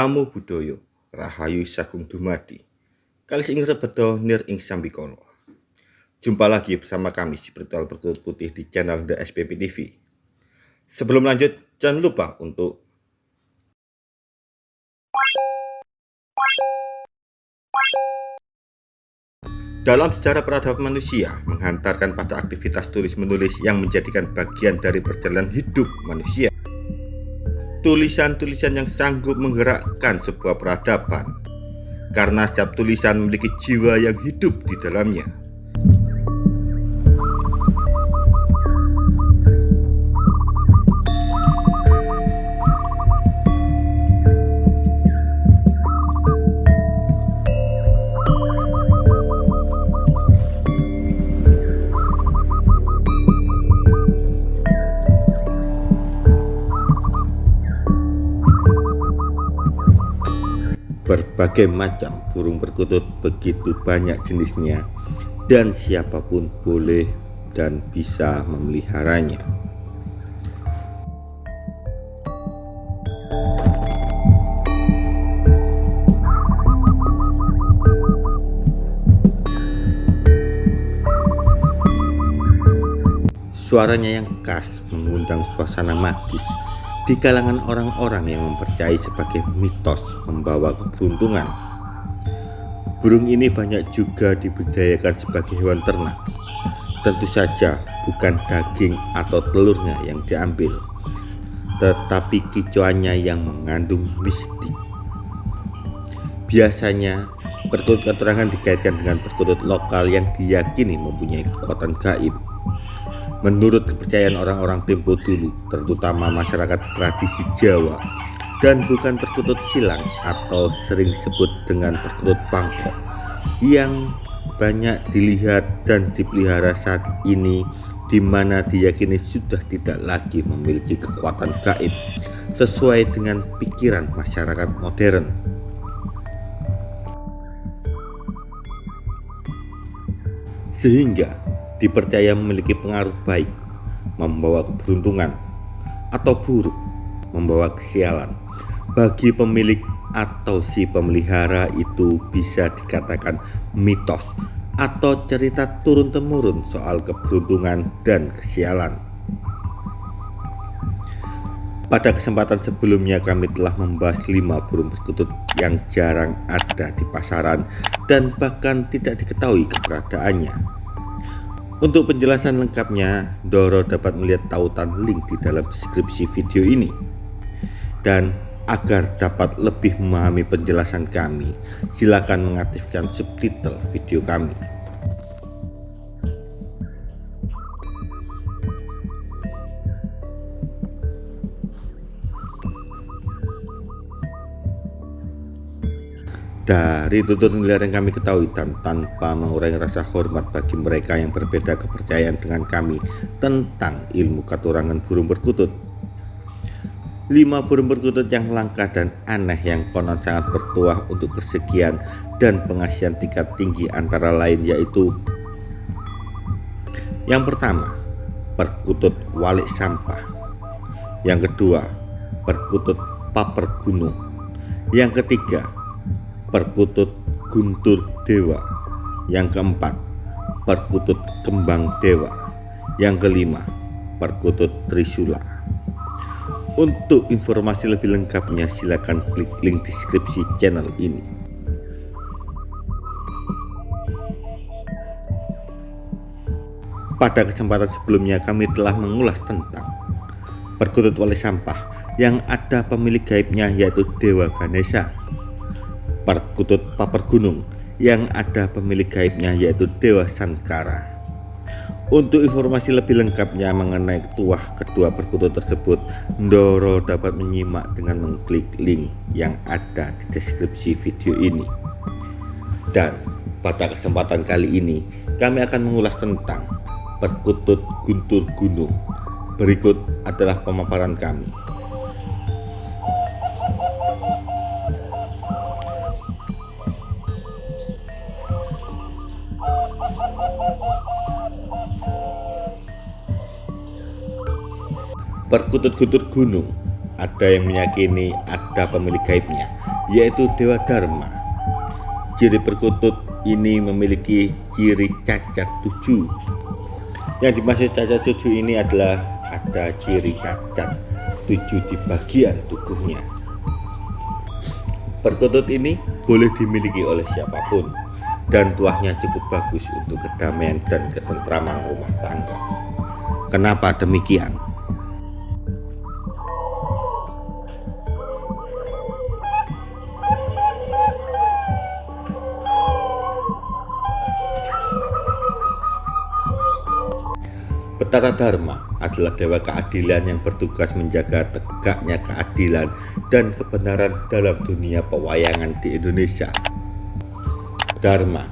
Namo Buddhaya, Rahayu Sagung Dumadi. Kali ing rebedo nir ing sambikono. Jumpa lagi bersama kami si Spiritual Berkutut Putih di channel The SPP TV. Sebelum lanjut, jangan lupa untuk Dalam sejarah peradaban manusia, menghantarkan pada aktivitas tulis-menulis yang menjadikan bagian dari perjalanan hidup manusia. Tulisan-tulisan yang sanggup menggerakkan sebuah peradaban, karena setiap tulisan memiliki jiwa yang hidup di dalamnya. Berbagai macam burung perkutut begitu banyak jenisnya dan siapa pun boleh dan bisa memeliharanya. Suaranya yang khas mengundang suasana magis di kalangan orang-orang yang mempercayai sebagai mitos membawa keberuntungan. Burung ini banyak juga dibudidayakan sebagai hewan ternak. Tentu saja bukan daging atau telurnya yang diambil, tetapi kicauannya yang mengandung mistik. Biasanya, perkutut keterangan dikaitkan dengan perkutut lokal yang diyakini mempunyai kekuatan gaib Menurut kepercayaan orang-orang tempo dulu, terutama masyarakat tradisi Jawa, dan bukan perkutut silang atau sering disebut dengan perkutut pangkok, yang banyak dilihat dan dipelihara saat ini di mana diyakini sudah tidak lagi memiliki kekuatan gaib sesuai dengan pikiran masyarakat modern. Sehingga dipercaya memiliki pengaruh baik, membawa keberuntungan, atau buruk, membawa kesialan. Bagi pemilik atau si pemelihara itu bisa dikatakan mitos atau cerita turun-temurun soal keberuntungan dan kesialan. Pada kesempatan sebelumnya kami telah membahas lima burung perkutut yang jarang ada di pasaran dan bahkan tidak diketahui keberadaannya. Untuk penjelasan lengkapnya, Doro dapat melihat tautan link di dalam deskripsi video ini. Dan agar dapat lebih memahami penjelasan kami, silakan mengaktifkan subtitle video kami. Dari tutur nilai yang kami ketahui dan tanpa mengurangi rasa hormat bagi mereka yang berbeda kepercayaan dengan kami tentang ilmu katurangan burung perkutut. Lima burung perkutut yang langka dan aneh yang konon sangat bertuah untuk kesekian dan pengasihan tingkat tinggi antara lain yaitu Yang pertama, perkutut walik sampah. Yang kedua, perkutut paper gunung. Yang ketiga, perkutut guntur dewa. Yang keempat perkutut kembang dewa. Yang kelima perkutut trisula. Untuk informasi lebih lengkapnya silakan klik link deskripsi channel ini. Pada kesempatan sebelumnya kami telah mengulas tentang perkutut wali sampah yang ada pemilik gaibnya yaitu Dewa Ganesha perkutut paper gunung yang ada pemilik gaibnya yaitu Dewa Sankara. Untuk informasi lebih lengkapnya mengenai tuah kedua perkutut tersebut, Ndoro dapat menyimak dengan mengklik link yang ada di deskripsi video ini. Dan pada kesempatan kali ini, kami akan mengulas tentang perkutut guntur gunung. Berikut adalah pemaparan kami. Perkutut-kutut gunung, ada yang meyakini ada pemilik gaibnya, yaitu Dewa Dharma. Ciri perkutut ini memiliki ciri cacat tujuh. Yang dimaksud cacat tujuh ini adalah ada ciri cacat tujuh di bagian tubuhnya. Perkutut ini boleh dimiliki oleh siapa pun dan tuahnya cukup bagus untuk kedamaian dan ketentraman rumah tangga. Kenapa demikian? Betara Dharma adalah dewa keadilan yang bertugas menjaga tegaknya keadilan dan kebenaran dalam dunia pewayangan di Indonesia. Dharma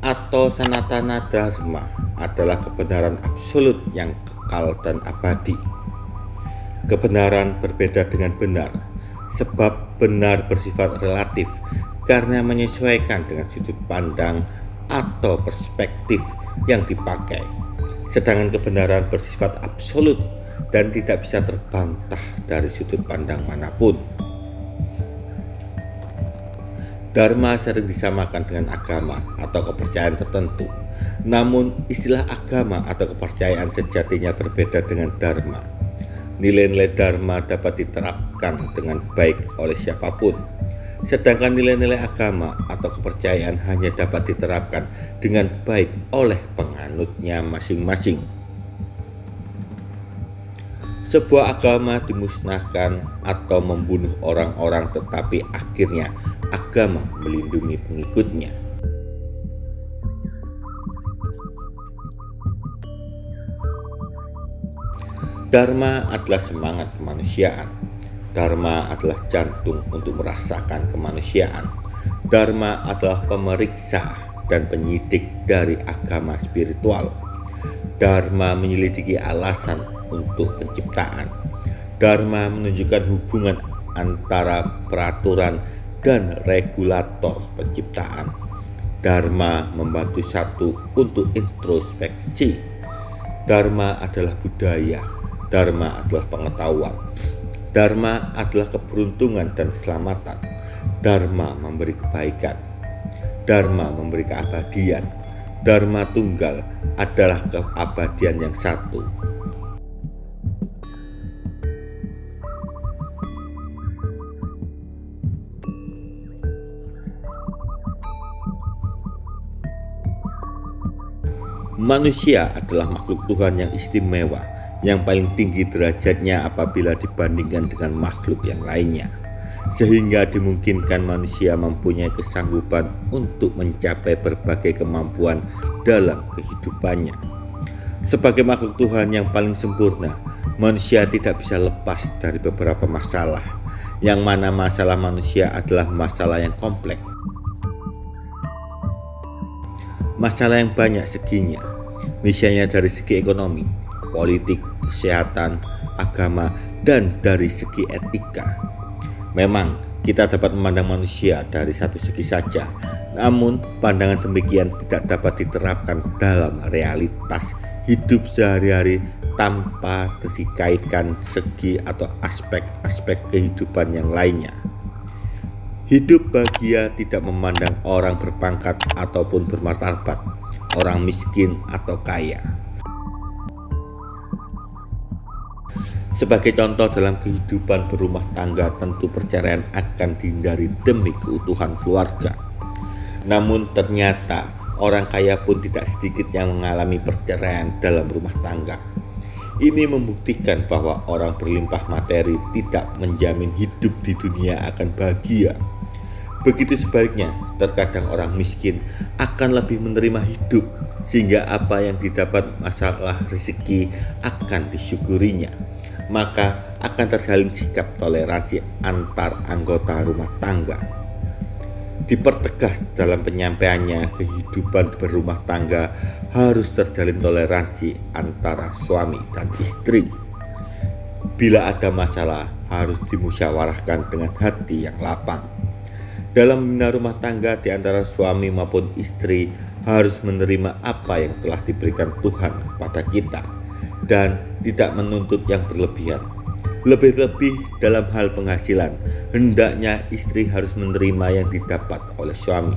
atau Sanatana Dharma adalah kebenaran absolut yang kekal dan abadi. Kebenaran berbeda dengan benar, sebab benar bersifat relatif karena menyesuaikan dengan sudut pandang atau perspektif yang dipakai sedangkan kebenaran bersifat absolut dan tidak bisa terbantah dari sudut pandang mana pun. Dharma sering disamakan dengan agama atau kepercayaan tertentu. Namun, istilah agama atau kepercayaan sejatinya berbeda dengan dharma. Nilai-nilai dharma dapat diterapkan dengan baik oleh siapa pun, Sedangkan nilai-nilai agama atau kepercayaan hanya dapat diterapkan dengan baik oleh penganutnya masing-masing. Sebuah agama dimusnahkan atau membunuh orang-orang tetapi akhirnya agama melindungi pengikutnya. Dharma adalah semangat kemanusiaan Dharma adalah jantung untuk merasakan kemanusiaan. Dharma adalah pemeriksa dan penyidik dari agama spiritual. Dharma menyelidiki alasan untuk penciptaan. Dharma menunjukkan hubungan antara peraturan dan regulator penciptaan. Dharma membantu satu untuk introspeksi. Dharma adalah budaya. Dharma adalah pengetahuan. Dharma adalah keberuntungan dan keselamatan. Dharma memberi kebaikan. Dharma memberi keabadian. Dharma tunggal adalah keabadian yang satu. Manusia adalah makhluk Tuhan yang istimewa yang paling tinggi derajatnya apabila dibandingkan dengan makhluk yang lainnya sehingga dimungkinkan manusia mempunyai kesanggupan untuk mencapai berbagai kemampuan dalam kehidupannya. Sebagai makhluk Tuhan yang paling sempurna, manusia tidak bisa lepas dari beberapa masalah, yang mana masalah manusia adalah masalah yang kompleks. Masalah yang banyak seginya, misalnya dari segi ekonomi, politik, kesehatan, agama, dan dari segi etika. Memang kita dapat memandang manusia dari satu segi saja, namun pandangan demikian tidak dapat diterapkan dalam realitas hidup sehari-hari tanpa dikaitkan segi atau aspek-aspek kehidupan yang lainnya. Hidup bahagia tidak memandang orang berpangkat ataupun bermartabat, orang miskin atau kaya. Sebagai contoh dalam kehidupan berumah tangga tentu perceraian akan dihindari demi keutuhan keluarga. Namun ternyata orang kaya pun tidak sedikit yang mengalami perceraian dalam rumah tangga. Ini membuktikan bahwa orang berlimpah materi tidak menjamin hidup di dunia akan bahagia. Begitu sebaliknya, terkadang orang miskin akan lebih menerima hidup sehingga apa yang didapat masalah rezeki akan disyukurinya maka akan terjalin sikap toleransi antar anggota rumah tangga. Dipertegas dalam penyampaiannya, kehidupan berumah tangga harus terjalin toleransi antara suami dan istri. Bila ada masalah, harus dimusyawarahkan dengan hati yang lapang. Dalam membina rumah tangga di antara suami maupun istri harus menerima apa yang telah diberikan Tuhan kepada kita dan tidak menuntut yang berlebihan. Lebih-lebih dalam hal penghasilan, hendaknya istri harus menerima yang didapat oleh suami.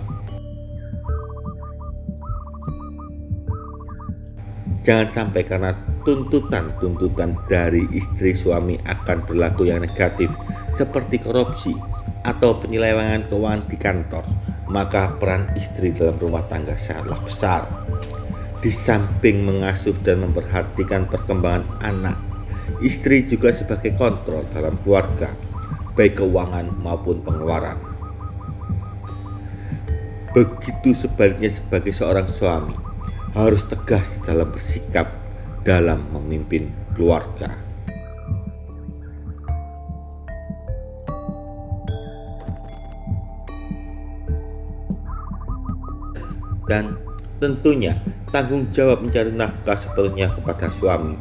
Jangan sampai karena tuntutan-tuntutan dari istri suami akan berlaku yang negatif seperti korupsi atau penyelewengan keuangan di kantor, maka peran istri dalam rumah tangga sangatlah besar. Di samping mengasuh dan memperhatikan perkembangan anak, istri juga sebagai kontrol dalam keluarga, baik keuangan maupun pengeluaran. Begitu sebaliknya sebagai seorang suami, harus tegas dalam bersikap dalam memimpin keluarga. Dan tentunya tanggung jawab mencari nafkah sepenuhnya kepada suami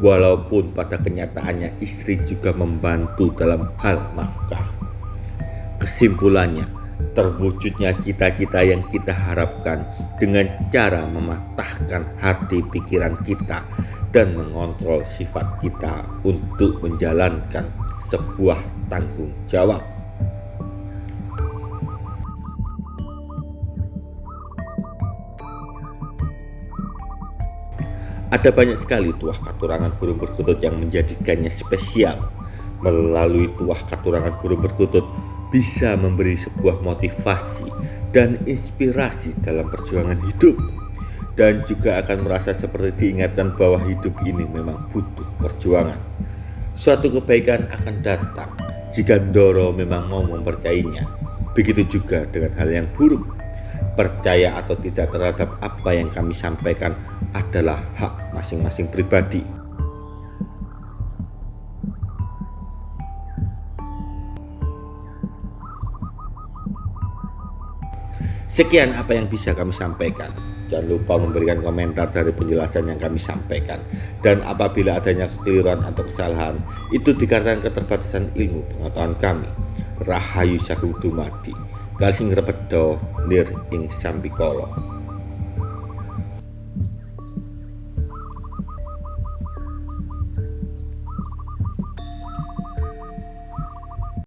walaupun pada kenyataannya istri juga membantu dalam hal nafkah. Kesimpulannya, terwujudnya cita-cita yang kita harapkan dengan cara mematahkan hati pikiran kita dan mengontrol sifat kita untuk menjalankan sebuah tanggung jawab. Ada banyak sekali tuah katurangan burung perkutut yang menjadikannya spesial. Melalui tuah katurangan burung perkutut, bisa memberi sebuah motivasi dan inspirasi dalam perjuangan hidup dan juga akan merasa seperti diingatkan bahwa hidup ini memang butuh perjuangan. Suatu kebaikan akan datang jika Ndoro memang mau mempercayainya. Begitu juga dengan hal yang buruk. Percaya atau tidak terhadap apa yang kami sampaikan adalah hak masing-masing pribadi. Sekian apa yang bisa kami sampaikan. Jangan lupa memberikan komentar dari penjelasan yang kami sampaikan. Dan apabila adanya kekeliruan atau kesalahan, itu dikarenakan keterbatasan ilmu pengetahuan kami. Rahayu Sagung Kalsing Repedo, Nir Ing Sambikolo.